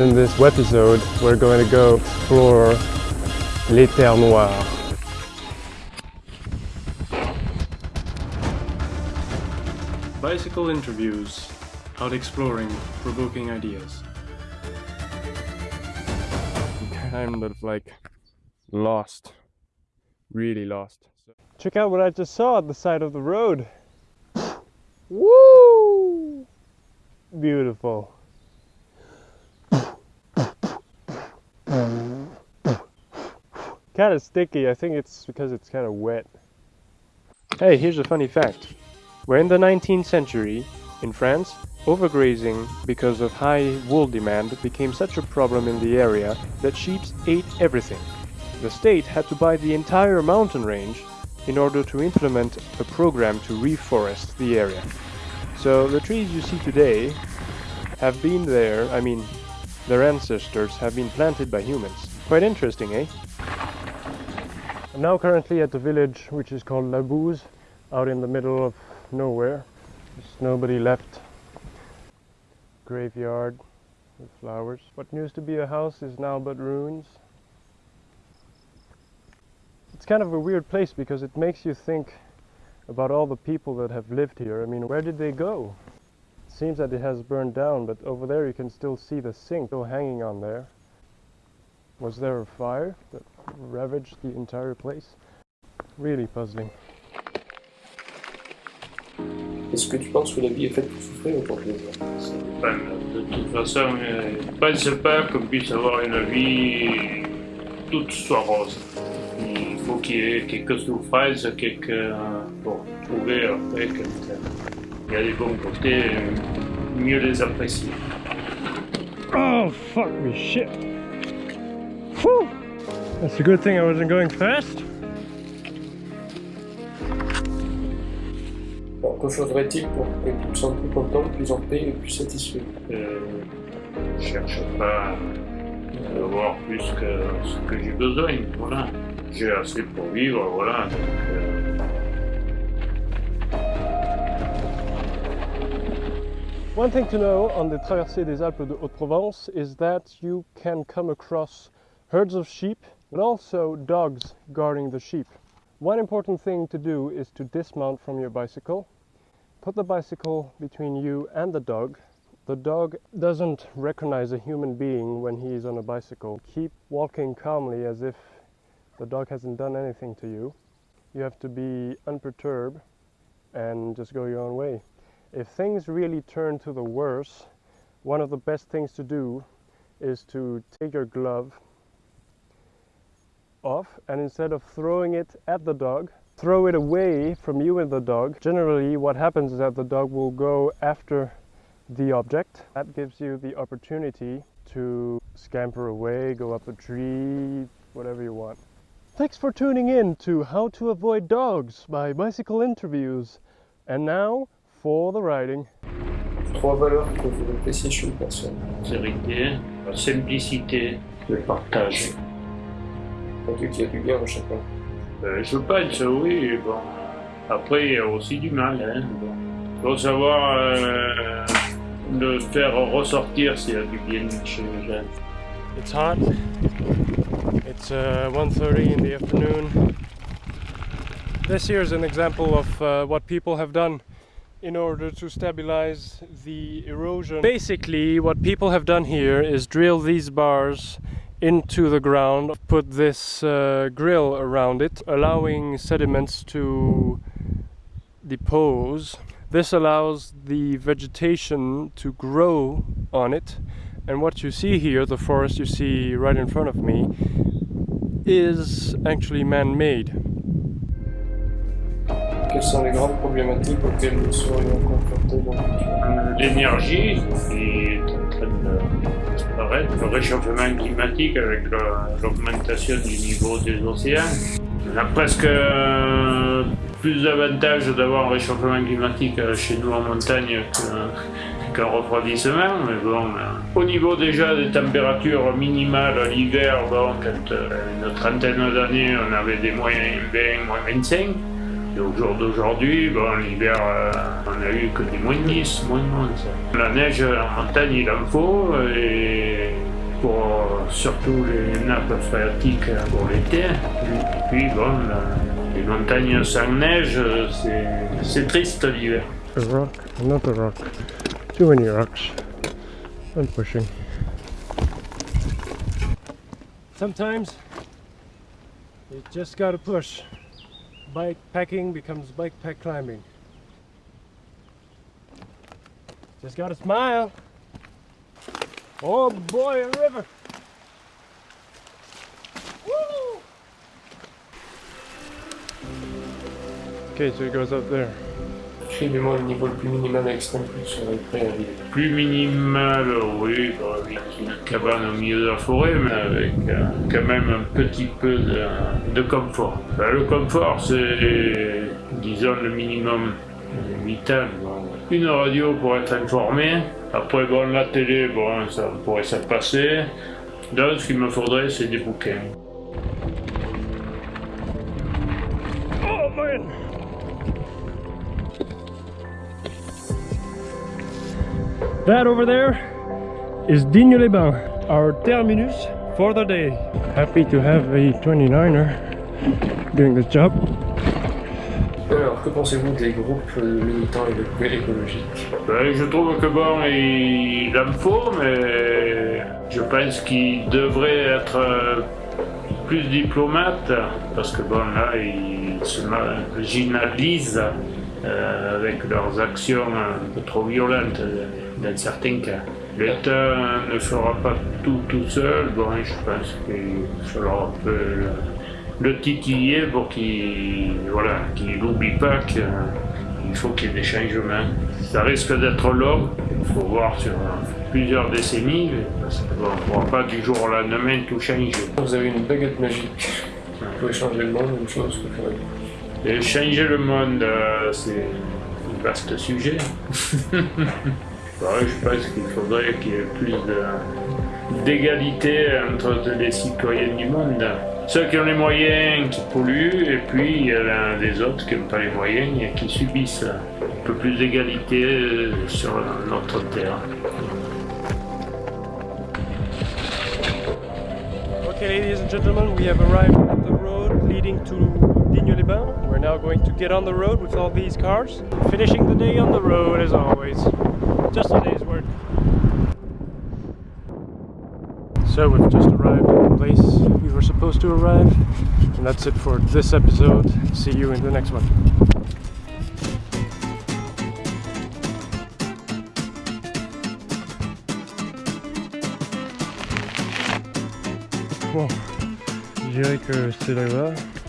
In this episode, we're going to go explore Les Terres Noires. Bicycle interviews, out exploring, provoking ideas. Kind of like lost, really lost. Check out what I just saw at the side of the road. Woo! Beautiful. Kind of sticky. I think it's because it's kind of wet. Hey, here's a funny fact. We're in the 19th century. In France, overgrazing because of high wool demand became such a problem in the area that sheep ate everything. The state had to buy the entire mountain range in order to implement a program to reforest the area. So the trees you see today have been there, I mean, their ancestors have been planted by humans. Quite interesting, eh? I'm now currently at the village which is called La Bouze, out in the middle of nowhere. There's nobody left. Graveyard with flowers. What used to be a house is now but ruins. It's kind of a weird place because it makes you think about all the people that have lived here. I mean, where did they go? It seems that it has burned down, but over there you can still see the sink still hanging on there. Was there a fire that ravaged the entire place? Really puzzling. Est-ce que tu penses que la vie est faite pour souffrir ou pour plaisir De toute façon, je ne pense pas qu'on puisse avoir une vie toute soit rose. Il faut qu'il y ait quelques souffrances, quelques... pour trouver après quand il y a des bons côtés, mieux les apprécier. Oh fuck me shit! Whew! That's a good thing I wasn't going fast. Alors, que faudrait-il pour que tu te sentes plus content, plus en paix et plus satisfait? Euh, je cherche pas à avoir plus que ce que j'ai besoin, voilà. J'ai assez pour vivre, voilà. Donc, euh, One thing to know on the Traversée des Alpes de Haute-Provence is that you can come across herds of sheep but also dogs guarding the sheep. One important thing to do is to dismount from your bicycle, put the bicycle between you and the dog. The dog doesn't recognize a human being when he is on a bicycle. Keep walking calmly as if the dog hasn't done anything to you. You have to be unperturbed and just go your own way. If things really turn to the worse, one of the best things to do is to take your glove off and instead of throwing it at the dog, throw it away from you and the dog. Generally what happens is that the dog will go after the object. That gives you the opportunity to scamper away, go up a tree, whatever you want. Thanks for tuning in to How to Avoid Dogs by Bicycle Interviews. And now for the riding. Trois valeurs que vous appréciez chez une personne. la simplicité, le partage. Un truc qui a du bien à chacun. Euh, je pense, oui, bon. Après, il y a aussi du mal, hein. Bon. Faut savoir euh, le faire ressortir s'il y a du bien chez les gens. It's hot. It's uh, 1.30 in the afternoon. This here is an example of uh, what people have done in order to stabilize the erosion. Basically, what people have done here is drill these bars into the ground, put this uh, grill around it, allowing sediments to depose. This allows the vegetation to grow on it and what you see here, the forest you see right in front of me, is actually man-made. Quelles sont les grandes problématiques auxquelles nous serions confrontés dans L'énergie qui le réchauffement climatique avec le- l'augmentation du niveau des océans. On a presque euh, plus d'avantages d'avoir un réchauffement climatique euh, chez nous en montagne qu'un refroidissement, mais bon, euh, au niveau déjà des températures minimales l'hiver, bon, quand euh, une trentaine d'années on avait des moyens 20, moins 25, et au jour d'aujourd'hui, bon, l'hiver, euh, on a eu que des moins 10, moins 11. La neige en montagne, il en faut, et pour euh, surtout les nappes phréatiques euh, pour l'été. Et puis bon, la- les montagnes sans neige, euh, c'est- c'est triste l'hiver. A rock, another rock. Too many rocks. I'm pushing. Sometimes you just gotta push. Bike packing becomes bike pack climbing. Just gotta smile. Oh boy, a river. Woo! Okay, so it goes up there. Décrivez-moi le niveau le plus minimal extrême sur les près à ville. Plus minimal, oui, bah, avec une cabane au milieu de la forêt, mais avec euh, quand même un petit peu de, de confort. Bah, le confort, c'est, disons, le minimum vital. Bon, Une radio pour être informé. Après, bon, la télé, bon, ça pourrait se passer. Donc, ce qu'il me faudrait, c'est des bouquins. Oh man! That over there is Digne-les-Bains, our terminus for the day. Happy to have a 29er doing this job. Alors, que pensez-vous des groupes euh, militants et écologiques? Ben, je trouve que bon, il en faut, mais je pense qu'il devrait être euh, plus diplomate, parce que bon, là, ils se marginalisent euh, avec leurs actions un peu trop violentes euh, dans certains cas. L'État ne fera pas tout tout seul, bon, je pense qu'il faudra un peu le, le titiller pour qu'il voilà, qu'il n'oublie pas que il faut qu'il y ait des changements. Ça risque d'être long, il faut voir sur plusieurs décennies, parce qu'on ne pourra pas du jour au lendemain tout changer. Vous avez une baguette magique. Vous pouvez changer le monde, une chose que ferez-vous Et changer le monde, euh, c'est un vaste sujet. Ouais, je pense qu'il faudrait qu'il y ait plus d'égalité entre les citoyens du monde. Ceux qui ont les moyens qui polluent, et puis il y a les autres qui n'ont pas les moyens et qui subissent. Un peu plus d'égalité euh, sur notre terre. Okay, ladies and gentlemen, we have arrived at the road leading to Digne-les-Bains. We're now going to get on the road with all these cars. Finishing the day on the road as always. Just a day's work. So we've just arrived at the place we were supposed to arrive. And that's it for this episode. See you in the next one. Bon, je dirais que c'est là-bas.